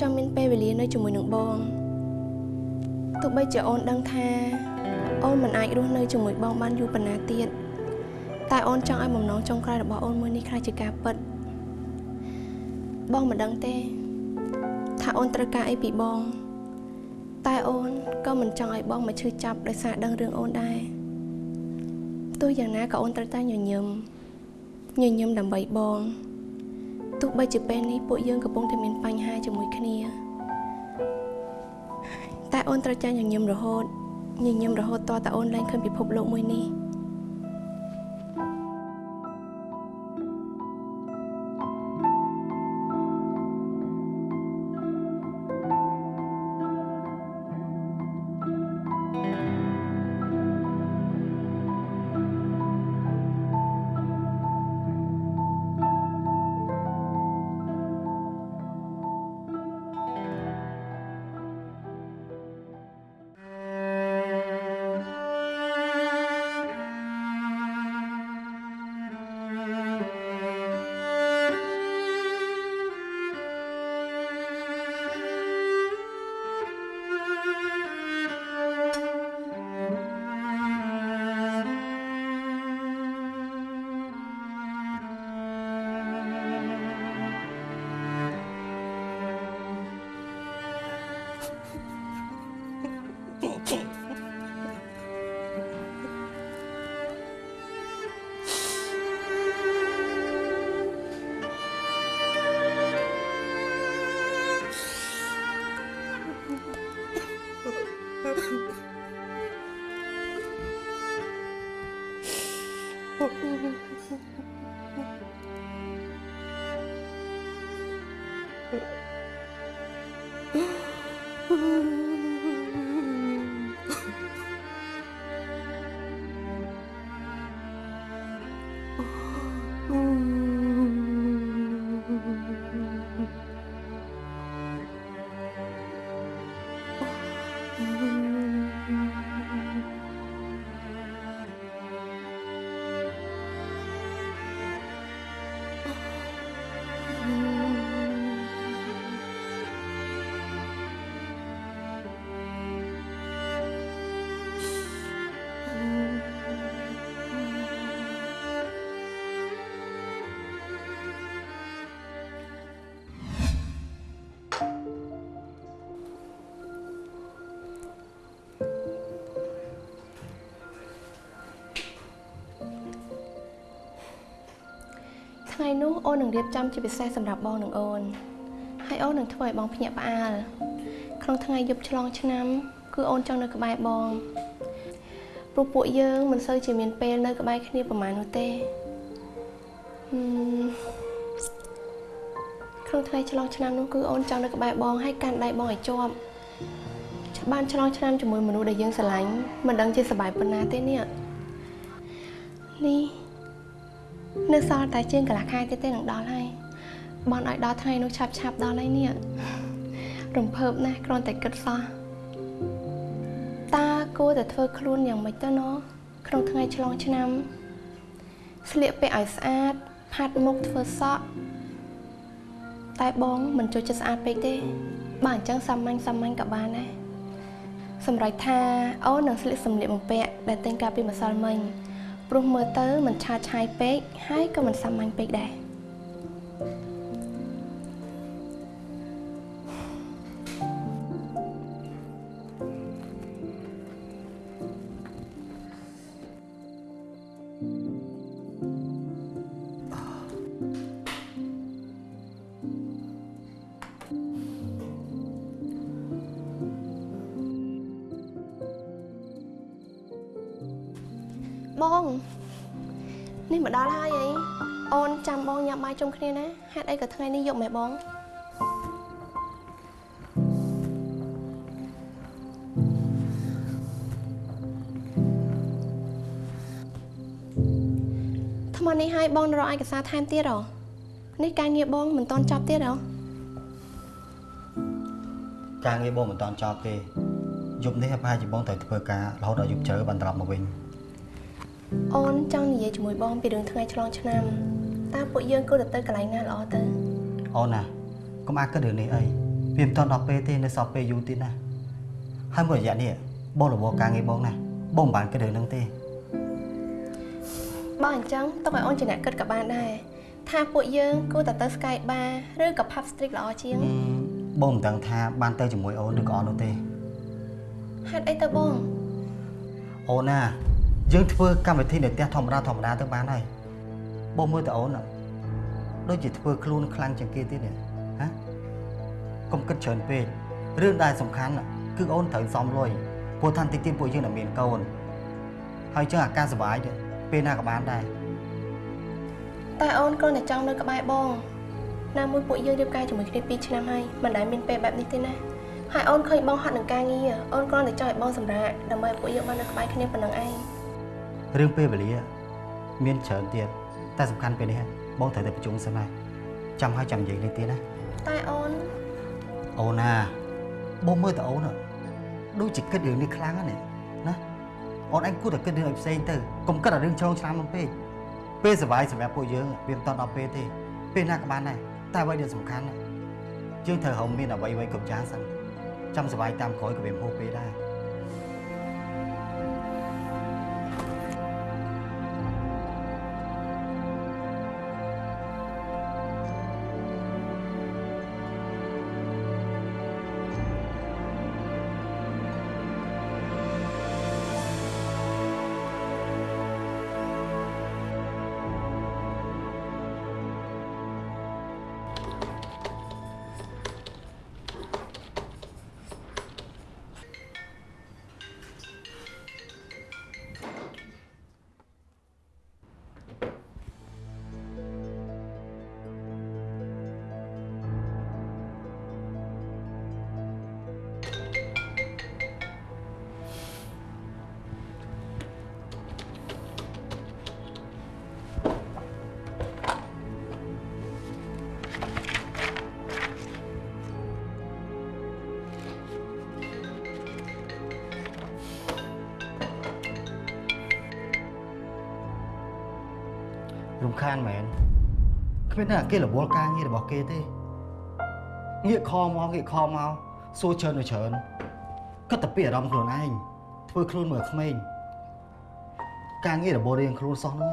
ចង់មានពេលវេលានៅជាមួយនឹងបងទោះបីជាអូនដឹងថា អូនមិនអាចរស់នៅជាមួយបងបានយូរប៉ុណ្ណាទៀតតែអូនចង់ឲ្យបំណងចុងក្រោយរបស់អូនមួយនេះខ្លាចជាការពិតបងមិនដឹងទេ ថាអូនត្រូវការអីពីបង តែអូនក៏មិនចង់ឲ្យបងមកឈឺចាប់ដោយសារដឹងរឿងអូនដែរទោះយ៉ាងណាក៏អូនត្រូវតែញញឹមញញឹមដើម្បីបង ទោះបីជាពេលនេះពួកយើងកំពុងតែមានបញ្ហាជាមួយគ្នា តែអូនត្រូវចាញ់ញញឹមរហូតញញឹមរហូតតតែអូនលែងឃើញពិភពលោកមួយនេះ Fuck. ថ្ងៃនោះអូននឹងរៀបចំជាពិសេសសម្រាប់បងនិងអូនហើយអូននឹងធ្វើឲ្យបងភ្ញាក់ផ្អើលក្នុងថ្ងៃយប់ឆ្លងឆ្នាំ គឺអូនចង់នៅក្បែរបងព្រោះពួកយើងមិនសូវជាមានពេលនៅក្បែរគ្នាប្រហែលនោះទេហឹមក្នុងថ្ងៃឆ្លងឆ្នាំនោះគឺអូនចង់នៅក្បែរបងហើយកាន់ដៃបងឲ្យជាប់បានឆ្លងឆ្នាំជាមួយមនុស្សដែលយើងស្រឡាញ់មិនដឹងជាសប្បាយប៉ុណ្ណាទេនេះនេះ នៅសល់តែជាងកន្លះខែទៀតទេនឹងដល់ហើយបនឲ្យដល់ថ្ងៃនោះឆាប់ឆាប់ដល់ហើយនេះរំភើបណាស់គ្រាន់តែគិតសោះតាគួរតែធ្វើខ្លួនយ៉ាងម៉េចទៅណោះក្នុងថ្ងៃឆ្លងឆ្នាំស្លៀកពាក់ឲ្យស្អាតផាត់មុខធ្វើសក់តែបងមិនចូលចិត្តស្អាតពេកទេបើអញ្ចឹងសាមញ្ញសាមញ្ញក៏បានដែរសម្រាប់ថាអូននឹងស្លៀកសម្លៀកបំពាក់ដែលតែងកាលពីម្សិលមិញ ព្រោះមើលទៅមិនឆាតឆាយពេកហើយក៏មិនសាមញ្ញពេកដែរ មកដល់ហើយអីអូនចាំបងញ៉ាំបាយជុំគ្នាណាហេតុអីក៏ថ្ងៃនេះយកម៉ែបងថ្មនេះឲ្យបងរកឯកសារថែមទៀតហ៎នេះការងារបងមិនតន់ចប់ទៀតហ៎ការងារបងមិនតាន់ចប់ទេយប់នេះប្រហែលជាបងត្រូវធ្វើការរហូតដល់យប់ជ្រៅបានត្រឡប់មកវិញ អូនចង់និយាយជាមួយបងពីរឿងថ្ងៃឆ្លងឆ្នាំតើពួកយើងគួរតែទៅកន្លែងណាល្អទៅអូនណាកុំអាចគិតរឿងនេះអីវាមិនទាន់ដល់ពេលទេនៅសល់ពេលយូរទៀតណាហើយមួយរយៈនេះបងរវល់ការងារបងណាបងមិនបានគិតរឿងហ្នឹងទេបើអញ្ចឹងទុកឲ្យអូនជាអ្នកគិតក៏បានដែរថាពួកយើងគួរតែទៅ Sky Bar ឬក៏ Pub Street ល្អជាងអឺបងមិនដឹងថាបានទៅជាមួយអូនឬក៏អត់នោះទេហេតុអីទៅបងអូនណា យើងធ្វើកម្មវិធីនៅផ្ទះធម្មតាធម្មតាទៅបានហើយបងមើលទៅអូនណាដូចជាធ្វើខ្លួនខ្លាំងជាងគេទៀតនេះហ៎កុំគិតច្រើនពេករឿងដែលសំខាន់ណាគឺអូនត្រូវសំលុយព្រោះថាតិចទៀតពួកយើងនឹងមានកូនហើយចឹងអាការសុបាយនេះពេលណាក៏បានដែរតែអូនគ្រាន់តែចង់នៅក្បែរបងណាមួយពួកយើងរៀបការជាមួយគ្នា2ឆ្នាំហើយមិនដែលមានពេលបែបនេះទេណាហើយអូនឃើញបងហត់នឹងការងារអូនគ្រាន់តែចង់ឲ្យបងសម្រាកដើម្បីឲ្យពួកយើងបាននៅក្បែរគ្នាប៉ុណ្ណឹងឯង រឿងពេលវេលា មានច្រើនទៀតតែសំខាន់ពេលនេះបងត្រូវទៅប្រជុំសិនហើយចាំហើយចាំនិយាយនេះទៀតណាតែអូនអូនណាបងមើលទៅអូនណាដូចជាគិតរឿងនេះខ្លាំងណាស់នេះណាអូនឯងគួរតែគិតរឿងឲ្យផ្សេងទៅកុំគិតតែរឿងឆ្លងឆ្នាំមកពេកពេលសុបាយសម្រាប់ពួកយើងវាមិនតន់ដល់ពេលទេពេលណាក៏បានដែរតែអ្វីដែលសំខាន់ណាយើងត្រូវរកមានអ្វីអ្វីគ្រប់យ៉ាងសិនចាំសុបាយតាមក្រោយក៏វាមិនហួសពេលដែរ ខានមែនគ្មានតែគេរវល់ការងាររបស់គេទេងាកខមកងាកខមកសួរច្រើនទៅច្រើនគិតតែពីអារម្មណ៍ខ្លួនឯងធ្វើខ្លួនមើលក្មេងការងាររបស់រៀងខ្លួនសោះហ្នឹង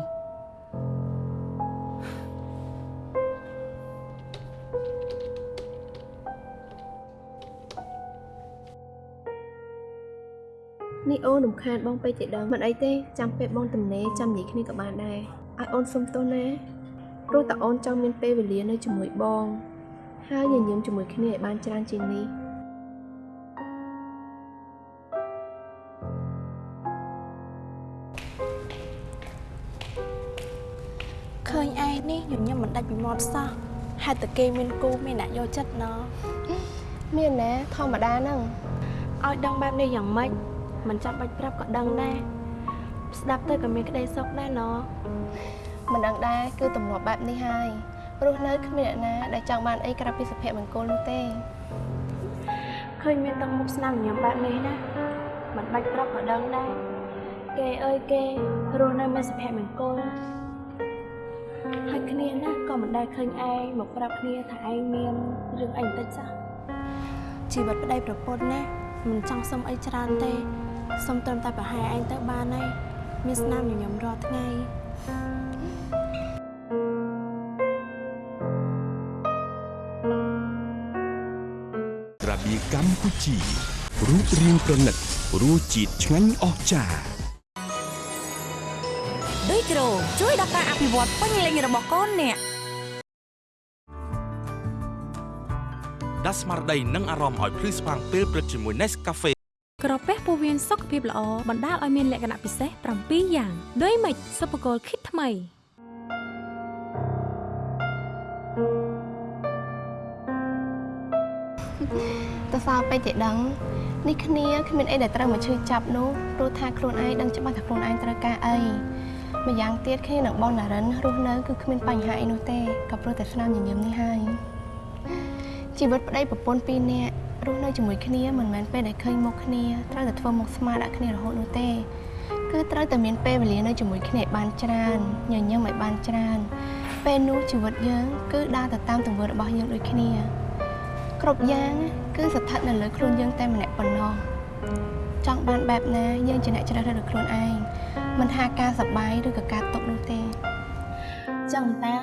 នេះអូនរំខានបងពេកជាដឹងមិនអីទេចាំពេលបងទំនេរចាំនិយាយគ្នាក៏បានដែរ ឲ្យអូនសុំទោសណាព្រោះតែអូនចង់មានពេលវេលានៅជាមួយបង ហើយញញឹមជាមួយគ្នាឲ្យបានច្រើនជាងនេះឃើញឯងនេះញញឹមមិនដាច់ពីមាត់សោះហេតុតែគេមានគូមានអ្នកយកចិត្តណោះមានណាធម្មតាហ្នឹងឲ្យដឹងបែបនេះយ៉ាងម៉េចមិនចាំបាច់ប្រាប់ក៏ដឹងដែរ ស្ដាប់ទៅក៏មានក្តីសុខដែរណោះមិនដឹងដែរគឺទម្លាប់បែបនេះហើយព្រោះនៅគ្មានអ្នកណាដែលចង់បានអីក្រៅពីសុភមង្គលនោះទេឃើញមានទឹកមុខស្នាមញញឹមបែបនេះណាមិនបាច់ប្រាប់ក៏ដឹងដែរគេអើយគេរស់នៅមានសុភមង្គលហើយគ្នាណាក៏មិនដែលឃើញឯងមកប្រាប់គ្នាថាឯងមានរឿងអីបន្តិចសោះជីវិតប្តីប្រពន្ធណាមិនចង់សុំអីច្រើនទេសុំត្រឹមតែប្រហែលឯងទៅបានហើយ មានស្នាមញញឹមរាល់ថ្ងៃក្រាបៀកម្ពុជារូបរាងប្រណិតរសជាតិឆ្ងាញ់អស្ចារ្យដូចគ្រូជួយដល់ការអភិវឌ្ឍពេញលេញរបស់កូនអ្នកដាស់ស្មារតីនិងអារម្មណ៍ឲ្យភ្លឺស្វាងពេលព្រឹកជាមួយ Nescafe ក្រ ពះពោះវៀនសុខភាពល្អបណ្ដាលឲ្យមានលក្ខណៈពិសេស7យ៉ាងដូចម៉េចសុភគលគិតថ្មីទៅសល់ពេកទេដឹងនេះគ្នាគ្មានអីដែលត្រូវមកឈឺចាប់នោះព្រោះថាខ្លួនឯងដឹងច្បាស់ថាខ្លួនឯងត្រូវការអីម្យ៉ាងទៀតគ្នានឹងបងណារិនរស់នៅគឺគ្មានបញ្ហាអីនោះទេក៏ព្រោះតែស្នាមញញឹមនេះហើយជីវិតប្តីប្រពន្ធពីរនាក់ រស់នៅជាមួយគ្នាមិនមែនពេលដែលឃើញមុខគ្នាត្រូវតែធ្វើមុខស្មារដាក់គ្នារហូតនោះទេគឺត្រូវតែមានពេលវេលានៅជាមួយគ្នាឲ្យបានច្រើនញញឹមឲ្យបានច្រើនពេលនោះជីវិតយើងគឺដើរទៅតាមទង្វើរបស់យើងដូចគ្នា គ្រប់យ៉ាងគឺស្ថិតនៅលើខ្លួនយើងតែម្នាក់ប៉ុណ្ណោះចង់បានបែបណាយើងជាអ្នកជ្រើសរើសដោយខ្លួនឯងមិនថាការសប្បាយឬក៏ការទុក្ខនោះទេចឹងតា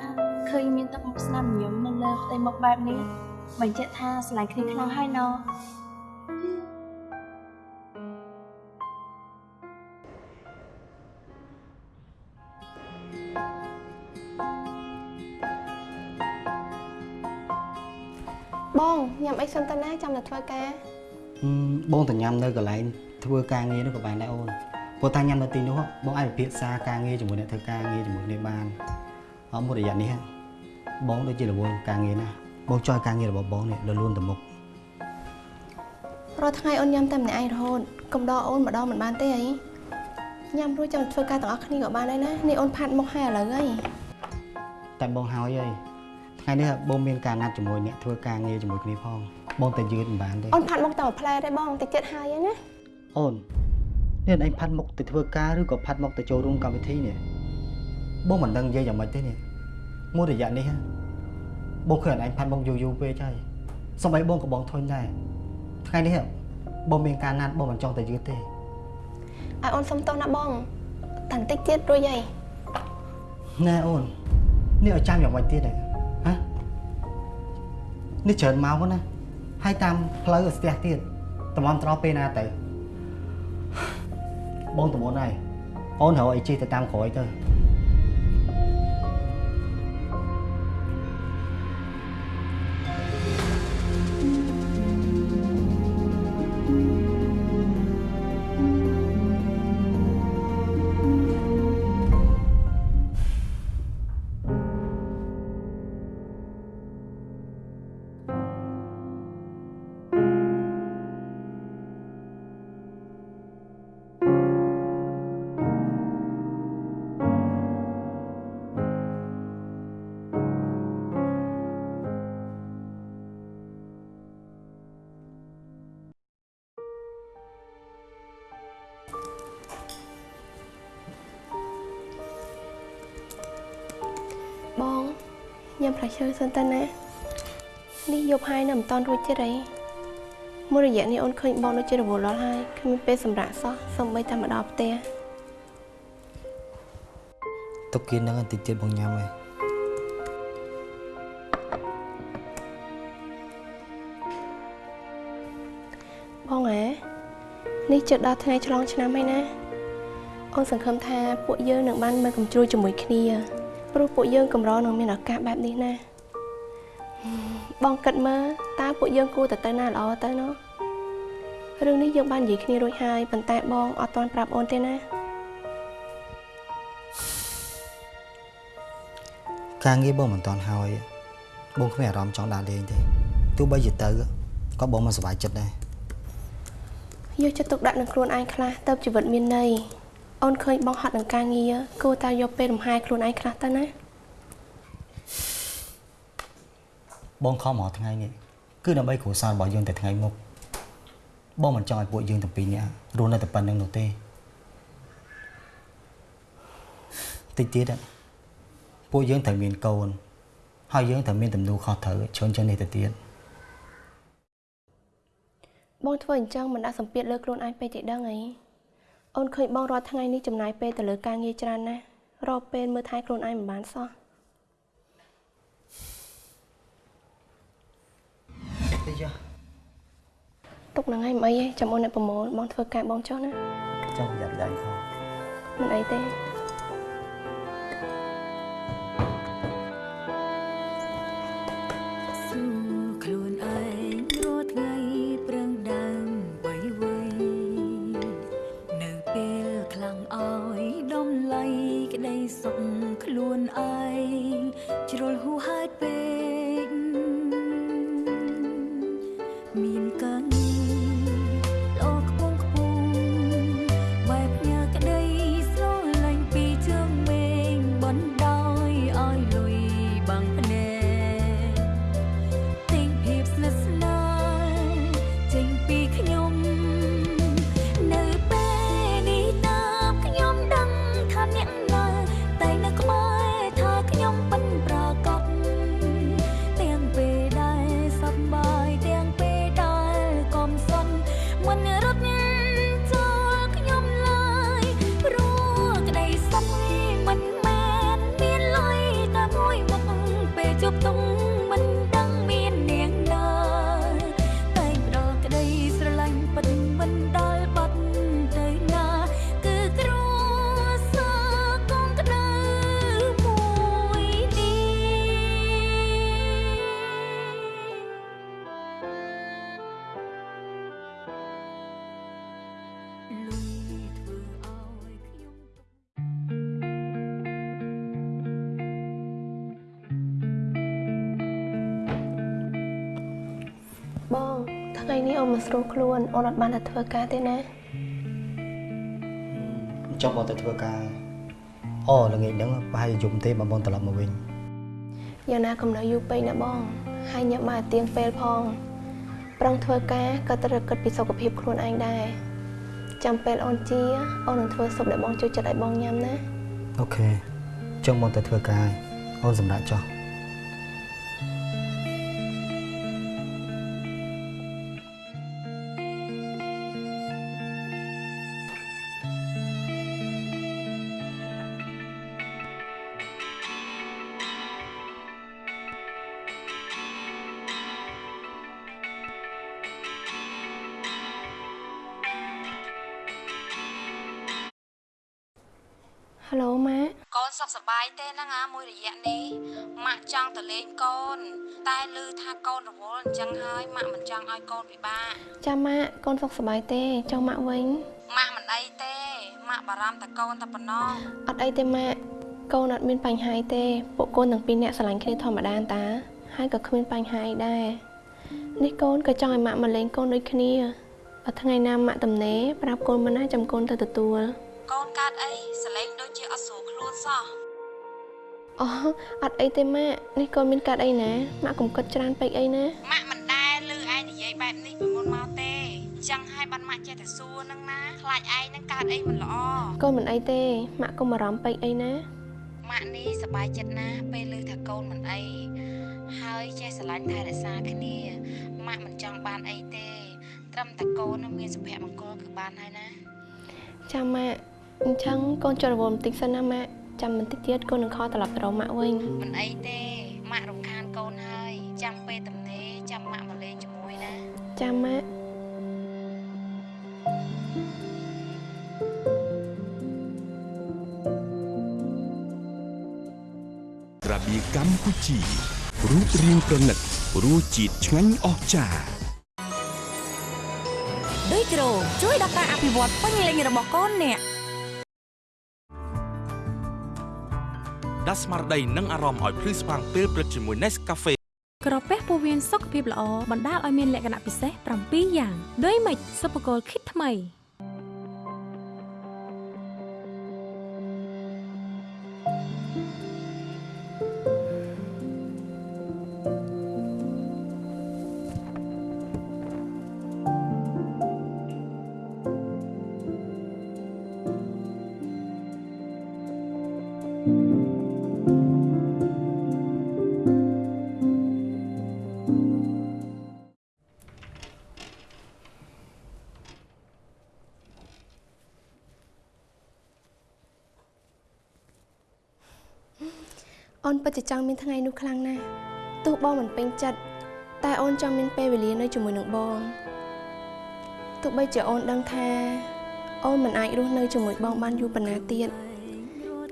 ឃើញមានទឹកមុខស្នាមញញឹមនៅលើផ្ទៃមុខបែបនេះ បញ្ជាក់ថាស្រឡាញ់គ្នាខ្លាំងហើយណោះបងញ៉ាំអីសិនទៅណាចាំតែធ្វើការហឹមបងទៅញ៉ាំនៅកន្លែងធ្វើការងារនោះក៏បានដែរអូនព្រោះថាញ៉ាំនៅទីនោះបងអាចពិភាក្សាការងារជាមួយអ្នកធ្វើការងារជាមួយគ្នាបានអមមួយរយៈនេះបងដូចជារវល់ការងារណាស់ បងចង់ឲ្យការងាររបស់បងនេះលលូនទៅមុខរាល់ថ្ងៃអូនញ៉ាំតែម្នាក់ឯងរហូតកុំដកអូនម្ដងមិនបានទេអីញ៉ាំរួចចាំធ្វើការទាំងអស់គ្នាក៏បានដែរណានេះអូនផាត់មុខហើយឥឡូវហើយតែបងហើយហើយថ្ងៃនេះបងមានការណាត់ជាមួយអ្នកធ្វើការងារជាមួយគ្នាផងបងតែយឺតមិនបានទេអូនផាត់មុខតែមួយផ្លែទេបងតិចទៀតហើយហើយណាអូននេះឯងផាត់មុខទៅធ្វើការឬក៏ផាត់មុខទៅចូលរួមកម្មវិធីនេះបងមិនដឹងនិយាយយ៉ាងម៉េចទេនេះមួយរយៈនេះ បងឃើញឯងផាត់មុខយូរយូរពេកហើយសម្បីបងក៏បងធុញដែរថ្ងៃនេះបងមានការណាត់បងមិនចង់ទៅយឺតទេឲ្យអូនសុំទោសណាបងតែបន្តិចទៀតរួចហើយណែអូននេះឲ្យចាំយ៉ាងម៉េចទៀតហ៎ហ៎នេះច្រើនម៉ោងណាហើយតាមផ្លូវស្ទះទៀតតម្រាំត្រោះពេលណាទៅបងតំនហើយអូនរកអីជិះទៅតាមក្រោយទៅ ញ៉ាំផ្លែឈើសិនទៅណានេះយប់ហើយនៅមិនតាន់រួចទៀតអីមួយរយៈនេះអូនឃើញបងដូចជារវល់ដល់ហើយគ្មានពេលសម្រាប់សោះសូម្បីតែមកដល់ផ្ទះទុកគៀននឹងបន្តិចទៀតបងញ៉ាំហើយបងហ៎នេះជិតដល់ថ្ងៃឆ្លងឆ្នាំហើយណាអូនសង្ឃឹមថាពួកយើងនឹងបានមើលកំជ្រួយជាមួយគ្នា ព្រោះពួកយើងកម្រនឹងមានឱកាសបែបនេះណាបងគិតមើលតើពួកយើងគួរតែទៅណាល្អទៅណោះរឿងនេះយើងបាននិយាយគ្នារួចហើយប៉ុន្តែបងអត់ទាន់ប្រាប់អូនទេណាការងារបងមិនតាន់ហើយបងគ្មានអារម្មណ៍ចង់ដើរលេងទេទោះបីជាទៅក៏បងមិនសប្បាយចិត្តដែរយកចិត្តទុកដាក់នឹងខ្លួនឯងខ្លះទៅជីវិតមានន័យ អូនឃើញបងហត់នឹងការងារគួរតែយកពេលលំហែខ្លួនឯងខ្លះទៅណាបងខំរាល់ថ្ងៃនេះគឺដើម្បីគ្រួសាររបស់យើងតែថ្ងៃមុខបងមិនចង់ឲ្យពួកយើងទាំងពីរនាក់រស់នៅតែប៉ុណ្្នឹងនោះទេតិចទៀតហ៎ពួកយើងត្រូវមានកូនហើយយើងត្រូវមានទំនួលខុសត្រូវច្រើនជាងនេះទៅទៀតបងធ្វើអញ្ចឹងមិនដាក់សម្ពាធលើខ្លួនឯងពេកទេដឹងអី អូនឃើញបងរាល់ថ្ងៃនេះចំណាយពេលទៅលើការងារច្រើនណាស់រកពេលមើលថែខ្លួនឯងមិនបានសោះតិចចុះទុកនឹងឯងមិនអីទេចាំអូនអ្នកប្រមូលបងធ្វើការបងចុះណាចង់ប្រយ័ត្នដៃផងមិនអីទេ អូនអត់បានទៅធ្វើការទេណាចង់បងទៅធ្វើការអូល្ងាចហ្នឹងប្រហែលជាយំទេបងបងត្រឡប់មកវិញយ៉ាងណាកុំនៅយូរពេកណាបង ហើយញ៉ាំបាយទៀងពេលផងប្រឹងធ្វើការក៏ត្រូវគិតពីសុខភាពខ្លួនឯងដែរចាំពេលអូនជាអូននឹងធ្វើស៊ុបដែលបងចូលចិត្តឲ្យបងញ៉ាំណាអូខេចង់បងទៅធ្វើការហើយអូនសម្រាប់ចុះ ទេហ្នឹងអាមួយរយៈនេះម៉ាក់ចង់ទៅលេងកូន តែឮថាកូនរវល់អញ្ចឹងហើយម៉ាក់មិនចង់ឲ្យកូនពិបាកចាំម៉ាក់កូនសុខសប្បាយទេចង់ម៉ាក់វិញម៉ាក់មិនអីទេម៉ាក់បារម្ភតែកូនតែប៉ុណ្ណោះអត់អីទេម៉ាក់កូនអត់មានបញ្ហាអីទេពួកកូនទាំងពីរនាក់ស្រឡាញ់គ្នាធម្មតាតា ហើយក៏គ្មានបញ្ហាអីដែរនេះកូនក៏ចង់ឲ្យម៉ាក់មកលេងកូនដូចគ្នាបើថ្ងៃណាម៉ាក់តំណេប្រាប់កូនមិនណាចាំកូនទៅទទួលកូនកើតអីសលេងដូចជាអត់ស្រួលខ្លួនសោះ អូអត់អីទេម៉ាក់នេះកូនមានកាត់អីណាម៉ាក់កុំគិតច្រើនពេកអីណាម៉ាក់មិនដែលឮឯងនិយាយបែបនេះពីមុនមកទេអញ្ចឹងហើយបានម៉ាក់ចេះតែសួរហ្នឹងណាខ្លាចឯងហ្នឹងកើតអីមិនល្អកូនមិនអីទេម៉ាក់កុំបារម្ភពេកអីណាម៉ាក់នេះសប្បាយចិត្តណាស់ពេលឮថាកូនមិនអីហើយចេះស្រឡាញ់ថែរក្សាគ្នាម៉ាក់មិនចង់បានអីទេ ត្រឹមតែកូននឹងមានសុភមង្គលគឺបានហើយណាចាំម៉ាក់អញ្ចឹងកូនចុះរវល់បន្តិចសិនណាម៉ាក់ ចាំបន្តិចទៀតកូននឹងខលត្រឡប់ទៅរកម៉ាក់វិញមិនអីទេម៉ាក់រំខានកូនហើយចាំពេលទំនេរចាំម៉ាក់មកលេងជាមួយណាចាំម៉ាក់ក្រាបៀកម្ពុជារូបរាងប្រណិតរសជាតិឆ្ងាញ់អស្ចារ្យដូចគ្រូជួយដល់ការអភិវឌ្ឍពេញលេញរបស់កូនអ្នក ដាស់ស្មារតីនិងអារម្មណ៍ឲ្យភ្លឺស្វាងពេលព្រឹកជាមួយ Nescafe ក្រពះពោះវៀនសុខភាពល្អបណ្ដាលឲ្យមានលក្ខណៈពិសេស7យ៉ាង ដូចម៉េចសុបកលគិតថ្មី នពិតជាចង់មានថ្ងៃនោះខ្លាំងណាស់ទោះបងមិនពេញចិត្តតែអូនចង់មានពេលវេលានៅជាមួយនឹងបងទោះបីជាអូនដឹងថា អូនមិនអាចរស់នៅជាមួយបងបានយូរប៉ុណ្ណាទៀត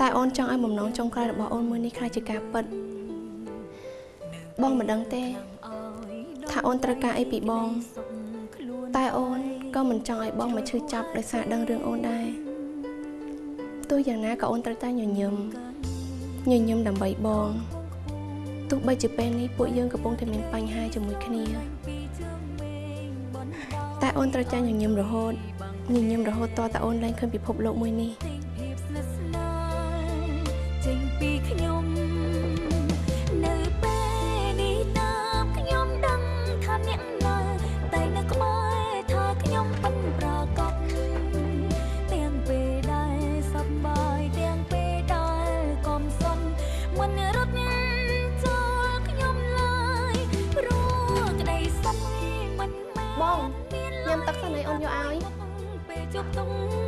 តែអូនចង់ឲ្យបំណងចុងក្រោយរបស់អូនមួយនេះខ្លាចជាការពិតបងមិនដឹងទេ ថាអូនត្រូវការអីពីបង តែអូនក៏មិនចង់ឲ្យបងមកឈឺចាប់ដោយសារដឹងរឿងអូនដែរទោះយ៉ាងណាក៏អូនត្រូវតែញញឹម ញញឹមដើម្បីបងទោះបីជាពេលនេះពួកយើងកំពុងតែមានបញ្ហាជាមួយគ្នាតែអូនត្រូវចាញ់ញញឹមរហូតញញឹមរហូតតតែអូនឡើងឃើញពិភពលោកមួយនេះ ពេ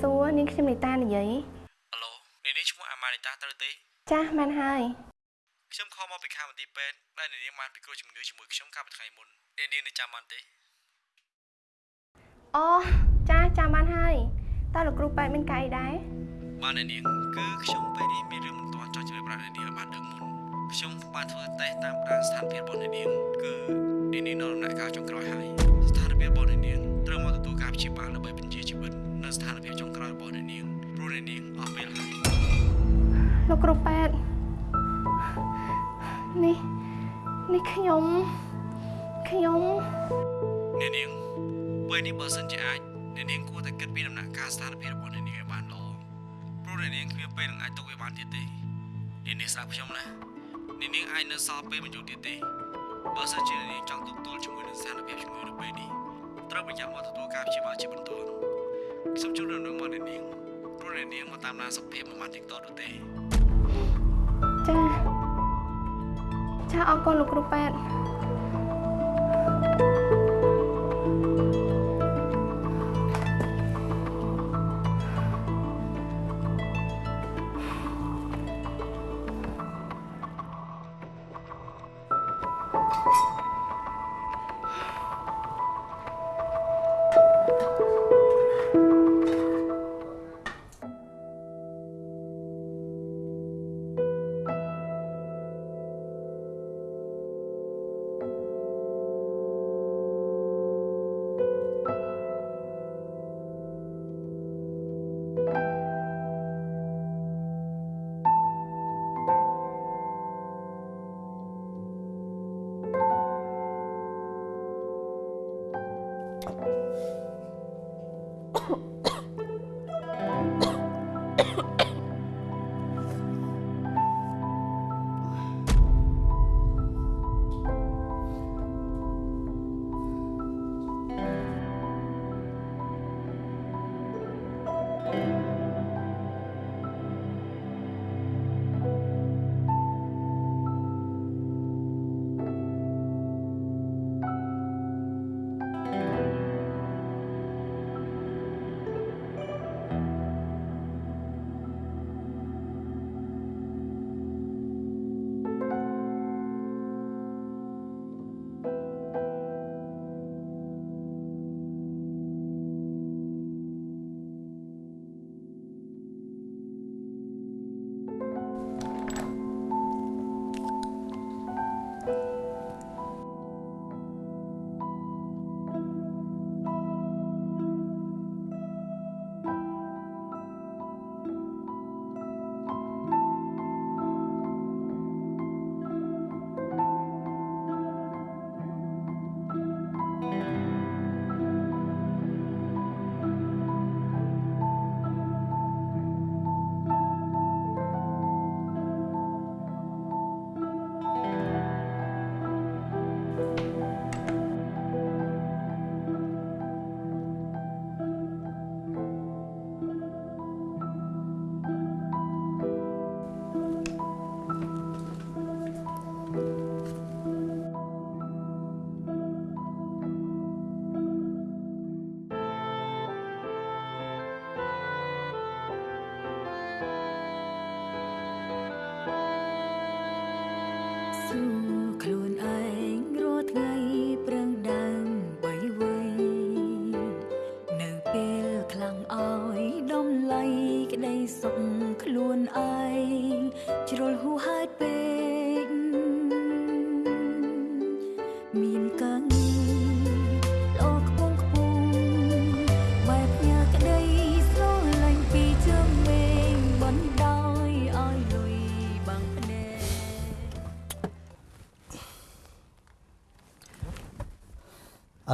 សួរនាងខ្ញុំនីតានិយាយហៅឡូនេះនេះឈ្មោះអាម៉ានីតាត្រូវទេ ចាស់មែនហើយខ្ញុំខលមកពីខាងមន្ទីរពេទ្យដែលនាងបានពិគ្រោះជំងឺជាមួយខ្ញុំកាលពីថ្ងៃមុននាងនាងនៅចាំបានទេអូចាស់ចាំបានហើយតើលោកគ្រូប៉ែតមានកាយដែរបាននាងគឺខ្ញុំពេលនេះមានរឿងមិនទាន់ចង់ជម្រាបប្រាប់នាងឲ្យបានដឹងមុនខ្ញុំបានធ្វើតេស្តតាមដានស្ថានភាពរបស់នាងគឺនាងនៅដំណាក់កាលចុងក្រោយហើយស្ថានភាពរបស់នាង រោះនាងអស់ពេលហើយលោកគ្រូប៉ែតនេះនេះខ្ញុំខ្ញុំនាងពេលនេះបើសិនជាអាចនាងគួរតែគិតពីដំណាក់កាលស្ថានភាពរបស់នាងឲ្យបានល្អព្រោះនាងគ្មានពេលនឹងអាចទុកវាបានទៀតទេនាងស្ដាប់ខ្ញុំណានាងអាចនៅសល់ពេលមិនយូរទៀតទេបើសិនជានាងចង់ទប់ទល់ជាមួយនឹងស្ថានភាពជំងឺនៅពេលនេះត្រូវប្រញាប់មកទទួលការព្យាបាលជាបន្ទាន់ខ្ញុំជូនដំណឹងមកនាង ព្រោះនាងមកតាមដានសុខភាពមិនបានទៀងទាត់នោះទេចាចាអរគុណលោកគ្រូប៉ែតសួ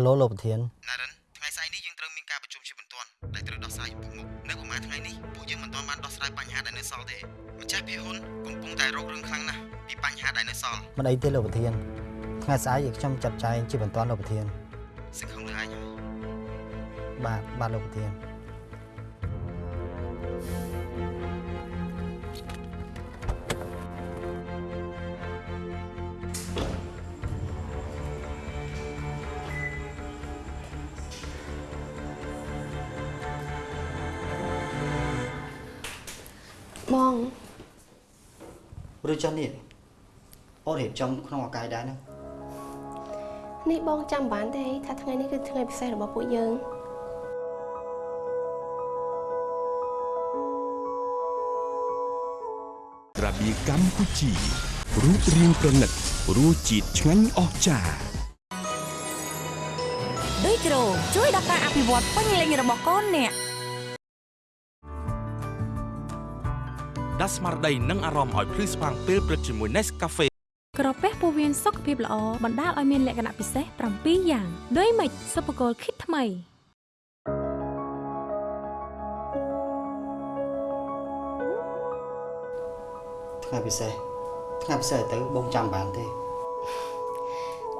ឡូលោកប្រធានណារិនថ្ងៃស្អែកនេះយើងត្រូវមានការប្រជុំជាបន្ទាន់ដែលត្រូវដោះស្រាយពុកមុខនៅប្រហែលថ្ងៃនេះពួកយើងមិនទាន់បានដោះស្រាយបញ្ហាដែលនៅសល់ទេម្ចាស់ភាគហ៊ុនកំពុងតែរករឿងខ្លាំងណាស់ពីបញ្ហាដែលនៅសល់មិនអីទេលោកប្រធានថ្ងៃស្អែកខ្ញុំចាត់ចែងជាបន្ទាន់លោកប្រធានសង្ឃឹមលើឯងហើយបាទបាទលោកប្រធាន ចុះនេះអូនរៀបចំក្នុងអាកាយដែរណានេះបងចាំមិនបានទេថាថ្ងៃនេះគឺថ្ងៃពិសេសរបស់ពួកយើងក្រាបៀកម្ពុជារូបរាងប្រណិតរសជាតិឆ្ងាញ់អស្ចារ្យដូចគ្រូជួយដល់ការអភិវឌ្ឍពេញលេញរបស់កូនអ្នក ដាស់ស្មារតីនិងអារម្មណ៍ឲ្យភ្លឺស្វាងពេលព្រឹកជាមួយ Nescafe ក្រពះពោះវៀនសុខភាពល្អបណ្ដាលឲ្យមានលក្ខណៈពិសេស7យ៉ាងដូចម៉េចសុភគលគិតថ្មីថ្ងៃពិសេសថ្ងៃពិសេសទៅបងចាំបានទេ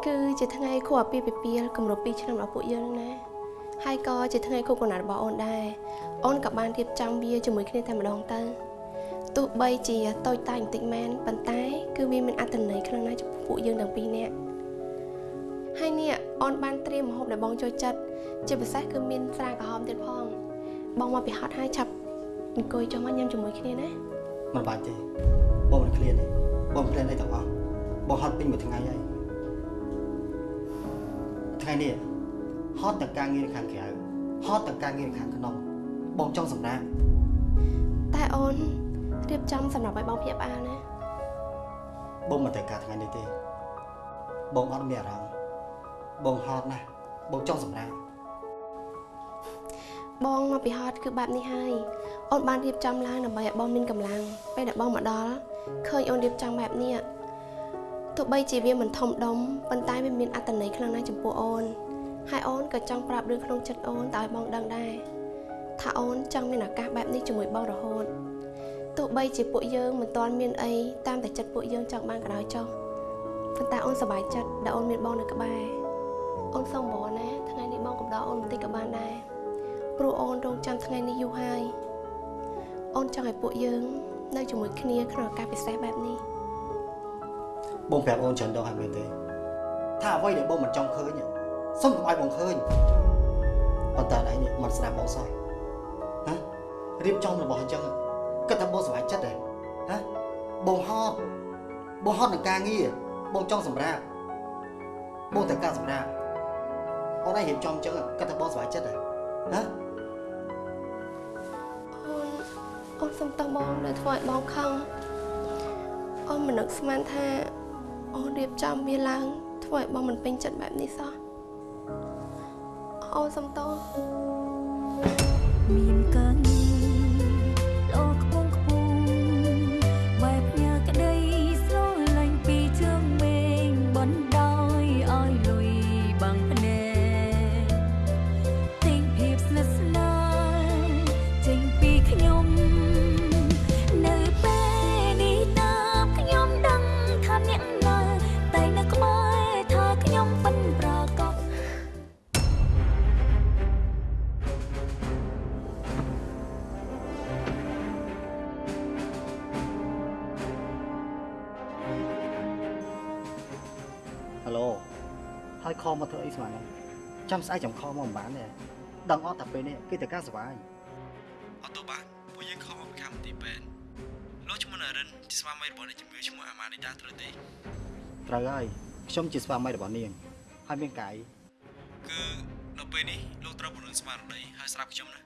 គឺជាថ្ងៃខួបអាពាហ៍ពិពាហ៍គម្រប់2ឆ្នាំរបស់ពួកយើងណាហើយក៏ជាថ្ងៃខួបកំណើតរបស់អូនដែរអូនក៏បានរៀបចំវាជាមួយគ្នាតែម្ដងទៅ ទោះបីជាតូចតាចបន្តិចមែនប៉ុន្តែ គឺវាមានអត្ថន័យខ្លាំងណាស់ចំពោះពួកយើងទាំងពីរនាក់ហើយនេះអូនបានត្រៀមម្ហូបដែលបងចូលចិត្តជាពិសេសគឺមានស្រាក្រហមទៀតផង បងមកពីហត់ហើយឆាប់អង្គុយចុះមកញ៉ាំជាមួយគ្នាណាមិនបាច់ទេបងមិនឃ្លានទេបងមិនឃ្លានអីទាំងអស់បងហត់ពេញមួយថ្ងៃហើយថ្ងៃនេះហត់ទាំងការងារនៅខាងក្រៅហត់ទាំងការងារនៅខាងក្នុងបងចង់សម្រាប់តែអូន រៀបចំសម្រាប់ឲ្យបងភ្ញាក់ផ្អើលណាបងមិនត្រូវការថ្ងៃនេះទេ បងអត់មានអារម្មណ៍បងហត់ណាស់បងចង់សម្រាប់បងមកពីហត់គឺបែបនេះហើយអូនបានរៀបចំឡើងដើម្បីឲ្យបងមានកម្លាំងពេលដែលបងមកដល់ឃើញអូនរៀបចំបែបនេះទោះបីជាវាមិនធំដុំប៉ុន្តែវាមានអត្ថន័យខ្លាំងណាស់ចំពោះអូនហើយអូនក៏ចង់ប្រាប់រឿងក្នុងចិត្តអូនតើឲ្យបងដឹងដែរថាអូនចង់មានឱកាសបែបនេះជាមួយបងរហូត ទោះបីជាពួកយើងមិនទាន់មានអីតាមតែចិត្តពួកយើងចង់បានក៏ដោយចុះប៉ុន្តែអូនសប្បាយចិត្តដែលអូនមានបងនៅក្បែរអូនសូមបងណាថ្ងៃនេះបងកំដរអូនបន្តិចក៏បានដែរព្រោះអូនរងចាំថ្ងៃនេះយូរហើយអូនចង់ឲ្យពួកយើង នៅជាមួយគ្នាក្នុងឱកាសពិសេសបែបនេះបងប្រាប់អូនច្រើនដងហើយមែនទេថាអ្វីដែលបងមិនចង់ឃើញសុំកុំឲ្យបងឃើញប៉ុន្តែឯងនេះមិនស្ដាប់បងសោះហ៎រៀបចំរបស់អញ្ចឹង គិតថាបងសុខចិត្តទេហ៎បងហត់បងហត់នឹងការងារបងចង់សម្រាប់បងត្រូវការសម្រាប់អូនឯងរៀបចំអញ្ចឹងគិតថាបងសុខចិត្តទេហ៎អូនអូនសុំតោះបងដែលធ្វើឲ្យបងខឹងអូនមិននឹកស្មានថាអូនរៀបចំវាឡើង ធ្វើឲ្យបងមិនពេញចិត្តបែបនេះសោះអូនសុំតោះមានកា ចាំស្អែកចាំខមកមិនបានទេដឹងអត់តែពេលនេះគឺតែការសុបាយអត់ទៅបានពួកយើងខំមកពីខាងមន្ទីរពេទ្យលោកឈ្មោះណារិនជាស្វាមីរបស់អ្នកជំងឺឈ្មោះអាម៉ានីតាត្រូវទេត្រូវហើយខ្ញុំជាស្វាមីរបស់នាងហើយមានកាយគឺនៅពេលនេះលោកត្រូវពង្រឹងស្មារតីហើយស្រាប់ខ្ញុំណា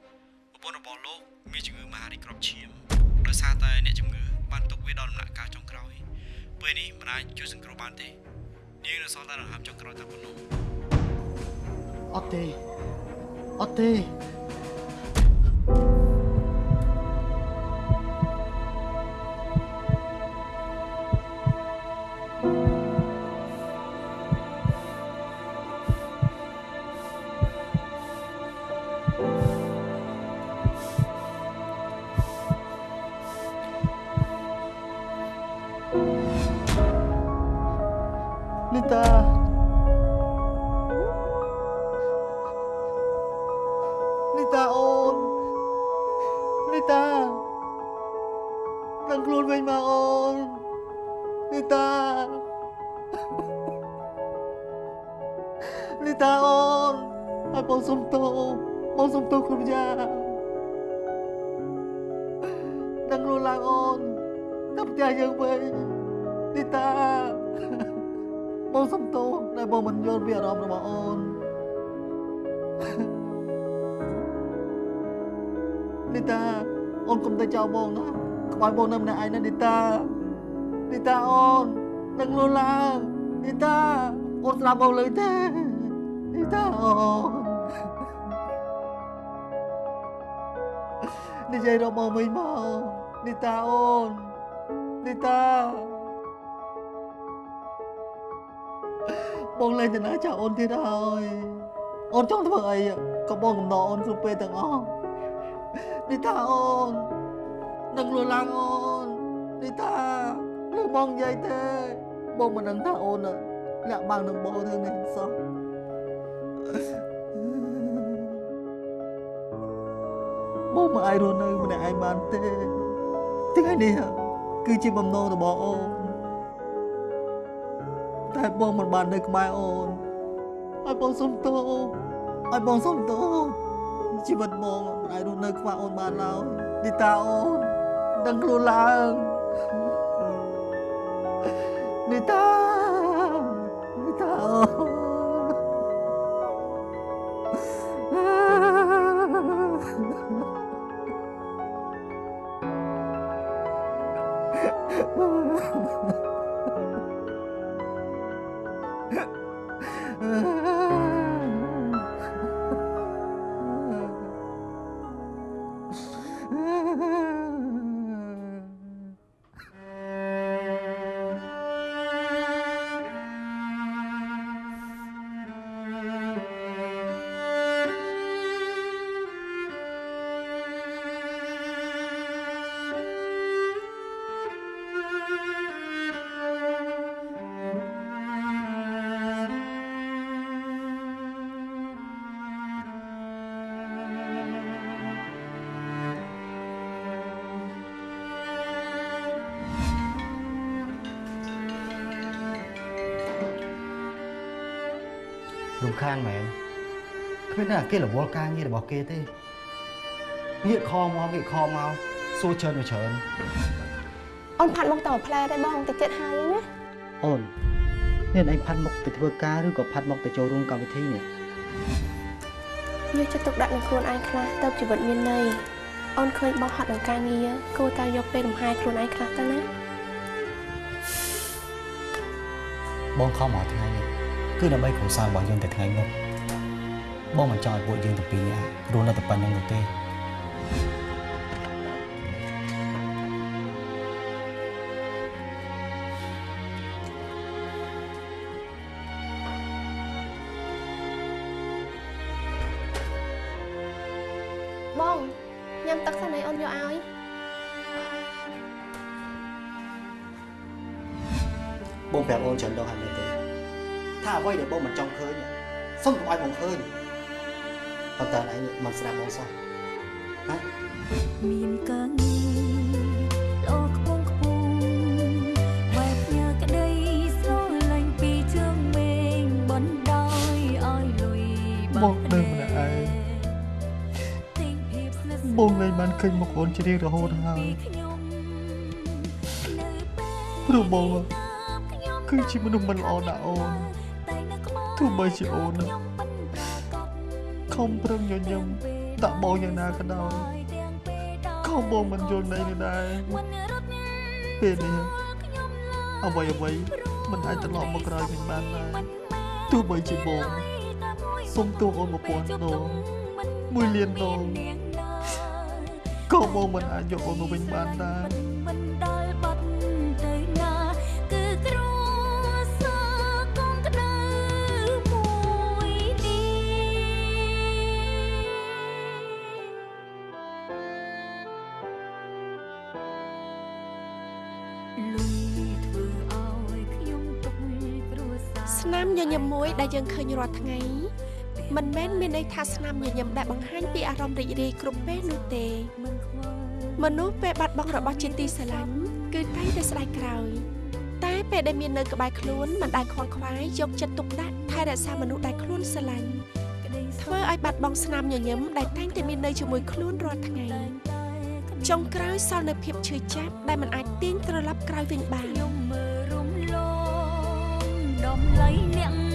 ប្រពន្ធរបស់លោកមានជំងឺមហារីកគ្រាប់ឈាមដោយសារតែអ្នកជំងឺបានទុកវាដល់ដំណាក់កាលចុងក្រោយពេលនេះមិនអាចជួយសង្គ្រោះបានទេនាងនៅសល់តែដង្ហើមចុងក្រោយតែប៉ុណ្ណោះ អត់ទេអ បងសុំទោសដែលបងមិនយល់ពីអារម្មណ៍របស់អូននីតាអូនកុំទៅចោលបងណាខ្វាយបងនៅម្នាក់ឯងណានីតានីតាអូននឹងលួឡើងនីតាអូនស្ដាប់បងលើទេនីតាអូននិយាយរបស់វិញមកនីតាអូននីតា បងលេងទៅណាចាអូនទៀតហើយអូនចង់ធ្វើអីក៏បងកំណត់អូនគ្រប់ពេលទាំងអស់នីតាអូននឹងលួឡើងអូននីតាលើបងនិយាយទេបងមិនដឹងថាអូនលាក់បាំងនឹងបងរឿងនេះសោះបងមិនអាចរស់នៅម្នាក់ឯងបានទេថ្ងៃនេះគឺជាបំណងរបស់អូន តែបងមិនបាននៅក្បែរអូនឲ្យបងសុំទោសឲ្យបងសុំទោសជីវិតបងមិនអាចរស់នៅខ្វះអូនបានឡើយនីតាអូនដឹងខ្លួនឡើងនីតានីតាអូរំ ខានមែនគ្មានតែគេរវល់ការងាររបស់គេទេងាកខមកងាកខមកសួរច្រើនទៅច្រើនអូនផាត់មកតមួយផ្លែដែរបងតិចទៀតហើយណាអូនមានឯងផាត់មុខទៅធ្វើការឬក៏ផាត់មុខទៅចូលរួមកម្មវិធីនេះយកចិត្តទុកដាក់នឹងខ្លួនឯងខ្លះទៅជីវិតមានន័យអូនឃើញបងហត់នឹងការងារគួរតែយកពេលលំហែខ្លួនឯងខ្លះទៅណាបងខំមកថ្ងៃនេះ គឺដើម្បីគ្រួសាររបស់យើងតែថ្ងៃមុខបងមិនចង់ឲ្យពួកយើងទាំងពីរនាក់រស់នៅតែប៉ុណ្្នឹងនោះទេបងញ៉ាំទឹកសិនឲ្យអូនយកឲ្យបងប្រាប់អូនច្រើនដងហើយមែនទេថា អ្វីដែលបងមិនចង់ឃើញសុំកុំឲ្យបងឃើញប៉ុន្តែឯងមិនស្ដាប់បងសោះហ៎មានកាងារល្អខ្ពងខ្ពស់បែបញើក្តីស្រឡាញ់ពីជើងមេឃបណ្ដោយឲ្យលុយបងដឹងម្នាក់ឯងទិញភាពស្និទ្ធស្នាលបងលែងបានឃើញមុខអូនជារៀងរហូតហើយពីខ្ញុំនៅពេលព្រោះបងខ្ញុំគឺជាមនុស្សមិនល្អដាក់អូនតែនៅក្បែរ ទោះបីជាអូនខ្ញុំមិនប្រាកដខំប្រឹងញញឹមតាក់បងយ៉ាងណាក៏ដោយទាំងពេលដល់ក៏ក៏បងមិនយល់ន័យនេះដែរពេលនេះអ្វីអ្វីមិនអាចត្រឡប់មកក្រោយវិញបានដែរទោះបីជាបងសុំទោសអូនមកពាន់ដងមួយលានដងក៏បងមិនអាចយកអូនមកវិញបានដែរ មមួយដែលយើងឃើញរាល់ថ្ងៃមិនមែនមានន័យថាស្នាមញញឹមដែលបង្ហាញពីអារម្មណ៍រីករាយគ្រប់ពេលនោះទេមិនខ្វល់មនុស្សពេលបាត់បង់របស់ជាទីស្រឡាញ់គឺតែងតែស្ដាយក្រោយ តែពេលដែលមាននៅក្បែរខ្លួនមិនដែលខ្វល់ខ្វាយយកចិត្តទុកដាក់ថែរក្សាមនុស្សដែលខ្លួនស្រឡាញ់ក្តីសុខធ្វើឲ្យបាត់បង់ស្នាមញញឹមដែលតែងតែមាននៅជាមួយខ្លួនរាល់ថ្ងៃចុងក្រោយសល់នៅភាពឈឺចាប់ដែលមិនអាចទាញត្រឡប់ក្រោយវិញបានខ្ញុំមើលរំលងដំឡៃអ្នក